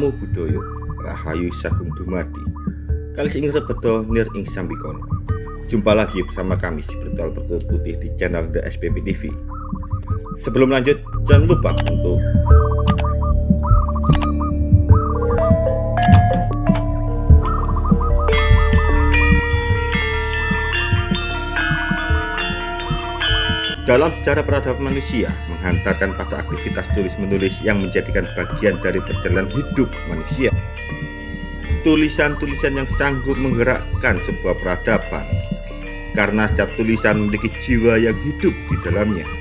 Namo Buddhaya Rahayu Sagung Dumadi. Kalis ing rebeto nir ing sambikono Jumpa lagi bersama kami si Bertual Bertulut Putih di channel The SPP TV Sebelum lanjut jangan lupa untuk Dalam sejarah peradaban manusia, menghantarkan pada aktivitas tulis-menulis yang menjadikan bagian dari perjalanan hidup manusia. Tulisan-tulisan yang sanggup menggerakkan sebuah peradaban, karena setiap tulisan memiliki jiwa yang hidup di dalamnya.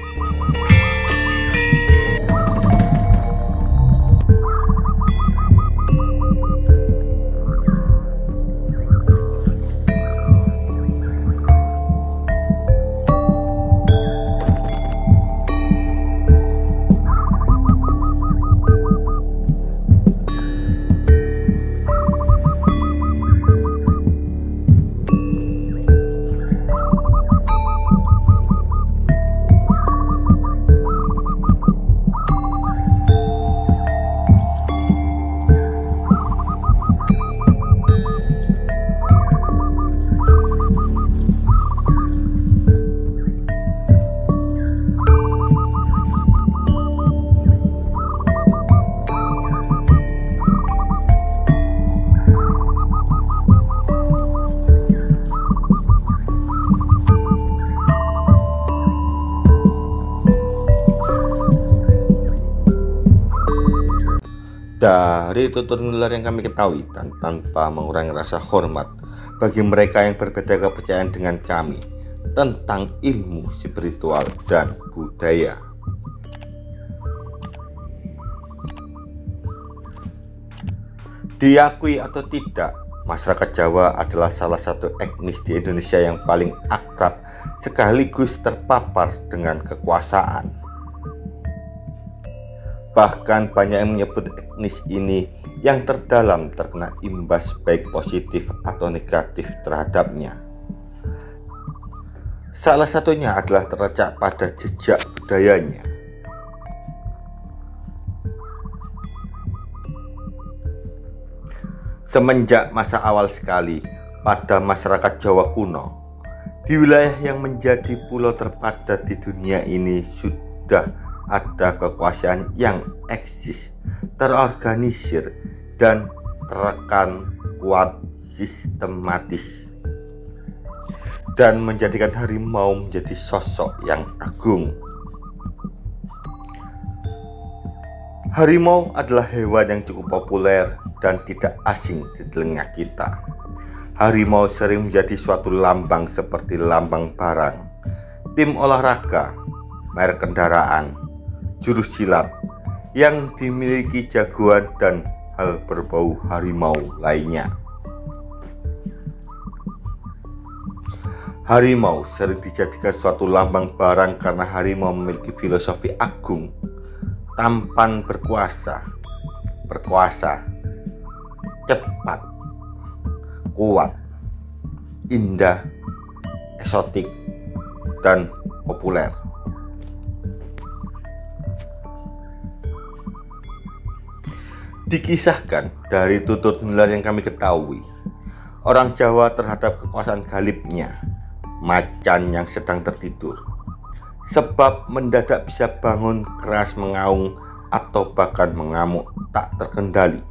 Dari tutur nular yang kami ketahui dan tanpa mengurangi rasa hormat bagi mereka yang berbeda kepercayaan dengan kami tentang ilmu spiritual dan budaya. Diakui atau tidak, masyarakat Jawa adalah salah satu etnis di Indonesia yang paling akrab sekaligus terpapar dengan kekuasaan. Bahkan banyak yang menyebut etnis ini yang terdalam terkena imbas baik positif atau negatif terhadapnya. Salah satunya adalah terletak pada jejak budayanya. Semenjak masa awal sekali pada masyarakat Jawa kuno, di wilayah yang menjadi pulau terpadat di dunia ini sudah ada kekuasaan yang eksis, terorganisir, dan terekan kuat sistematis dan menjadikan harimau menjadi sosok yang agung. Harimau adalah hewan yang cukup populer dan tidak asing di telinga kita. Harimau sering menjadi suatu lambang seperti lambang barang, tim olahraga, merek kendaraan, jurus silat yang dimiliki jagoan dan hal berbau harimau lainnya. Harimau sering dijadikan suatu lambang barang karena harimau memiliki filosofi agung, tampan berkuasa, berkuasa, cepat, kuat, indah, eksotik, dan populer. Dikisahkan dari tutur nular yang kami ketahui, orang Jawa terhadap kekuasaan galibnya, macan yang sedang tertidur, sebab mendadak bisa bangun keras mengaung atau bahkan mengamuk tak terkendali.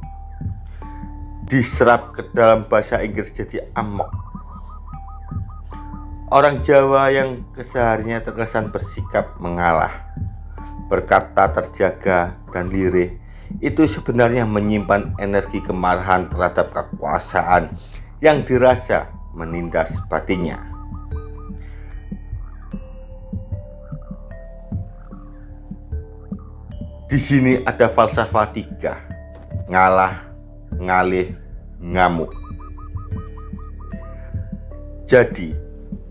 Diserap ke dalam bahasa Inggris jadi amok. Orang Jawa yang kesehariannya terkesan bersikap mengalah, berkata terjaga dan lirih, itu sebenarnya menyimpan energi kemarahan terhadap kekuasaan yang dirasa menindas batinnya. Di sini ada falsafah tiga, ngalah, ngalih, ngamuk. Jadi,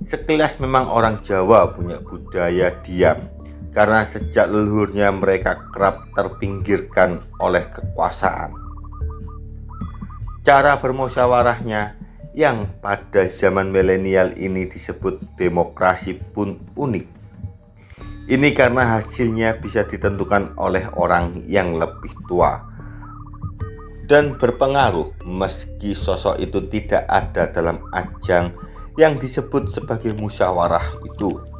sekilas memang orang Jawa punya budaya diam karena sejak leluhurnya mereka kerap terpinggirkan oleh kekuasaan. Cara bermusyawarahnya yang pada zaman milenial ini disebut demokrasi pun unik. Ini karena hasilnya bisa ditentukan oleh orang yang lebih tua dan berpengaruh meski sosok itu tidak ada dalam ajang yang disebut sebagai musyawarah itu.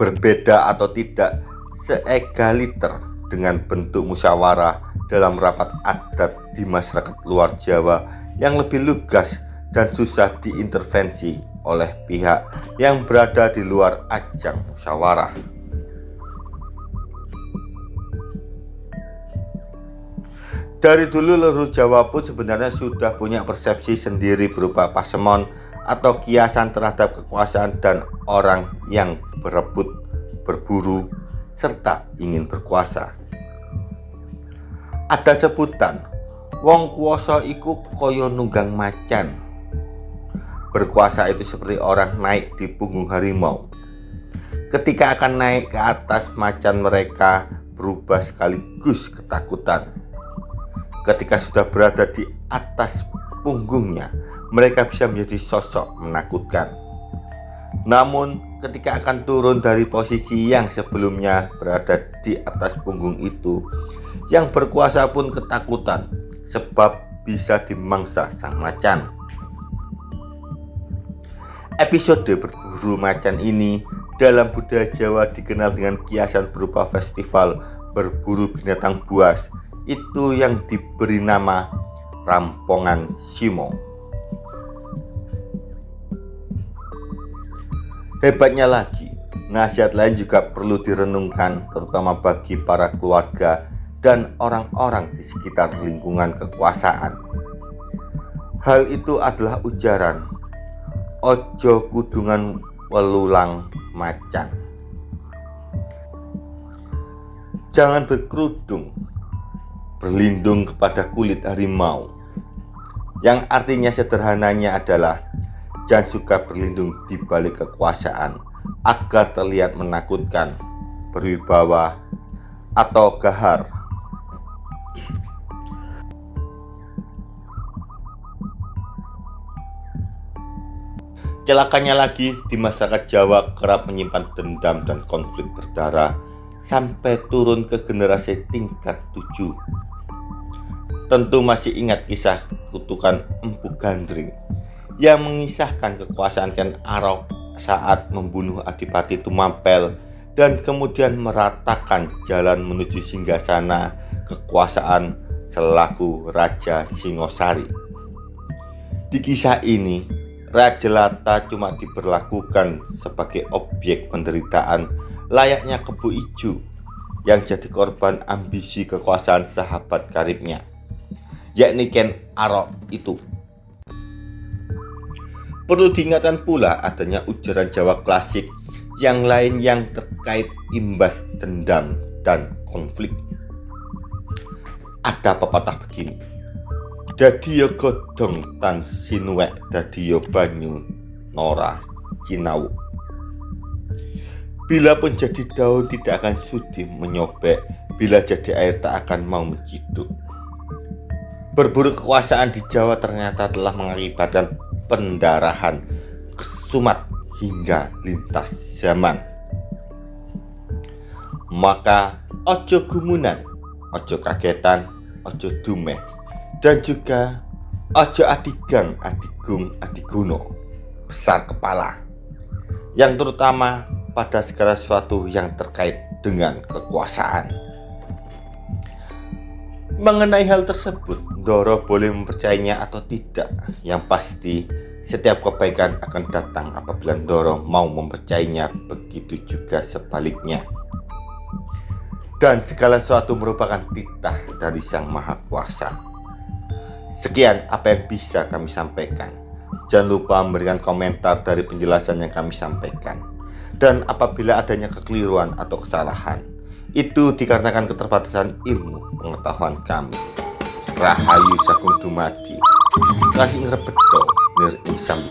Berbeda atau tidak seegaliter dengan bentuk musyawarah dalam rapat adat di masyarakat luar Jawa yang lebih lugas dan susah diintervensi oleh pihak yang berada di luar ajang musyawarah. Dari dulu leluhur Jawa pun sebenarnya sudah punya persepsi sendiri berupa pasemon atau kiasan terhadap kekuasaan dan orang yang berebut, berburu, serta ingin berkuasa. Ada sebutan, wong kuasa iku koyo nunggang macan. Berkuasa itu seperti orang naik di punggung harimau. Ketika akan naik ke atas macan mereka berubah sekaligus ketakutan ketika sudah berada di atas punggungnya, mereka bisa menjadi sosok menakutkan. Namun, ketika akan turun dari posisi yang sebelumnya berada di atas punggung itu, yang berkuasa pun ketakutan sebab bisa dimangsa sang macan. Episode berburu macan ini dalam budaya Jawa dikenal dengan kiasan berupa festival berburu binatang buas itu yang diberi nama Rampongan Simo. Hebatnya lagi, nasihat lain juga perlu direnungkan terutama bagi para keluarga dan orang-orang di sekitar lingkungan kekuasaan. Hal itu adalah ujaran Ojo kudungan welulang macan. Jangan berkerudung berlindung kepada kulit harimau yang artinya sederhananya adalah jangan suka berlindung di balik kekuasaan agar terlihat menakutkan, berwibawa, atau gahar. Celakanya lagi di masyarakat Jawa kerap menyimpan dendam dan konflik berdarah sampai turun ke generasi tingkat tujuh tentu masih ingat kisah kutukan Empu Gandring yang mengisahkan kekuasaan Ken Arok saat membunuh Adipati Tumampel dan kemudian meratakan jalan menuju singgasana kekuasaan selaku Raja Singosari. Di kisah ini, Raja Lata cuma diberlakukan sebagai objek penderitaan layaknya kebu ijo yang jadi korban ambisi kekuasaan sahabat karibnya yakni Ken Arok itu. Perlu diingatkan pula adanya ujaran Jawa klasik yang lain yang terkait imbas dendam dan konflik. Ada pepatah begini. Dadiyo godong tan sinuwek dadiyo banyu nora cinau. Bila pun jadi daun tidak akan sudi menyobek, bila jadi air tak akan mau menciduk. Berburu kekuasaan di Jawa ternyata telah mengakibatkan pendarahan, kesumat hingga lintas zaman. Maka ojo gumunan, ojo kagetan, ojo dumeh, dan juga ojo adigang, adigung, adiguno, besar kepala, yang terutama pada segala sesuatu yang terkait dengan kekuasaan. Mengenai hal tersebut, Doro boleh mempercayainya atau tidak. Yang pasti, setiap kebaikan akan datang apabila Doro mau mempercayainya, begitu juga sebaliknya. Dan segala sesuatu merupakan titah dari Sang Maha Kuasa. Sekian apa yang bisa kami sampaikan. Jangan lupa memberikan komentar dari penjelasan yang kami sampaikan. Dan apabila adanya kekeliruan atau kesalahan, itu dikarenakan keterbatasan ilmu pengetahuan kami. Rahayu Sakung Dumadi Kasih ngrebedo nir isam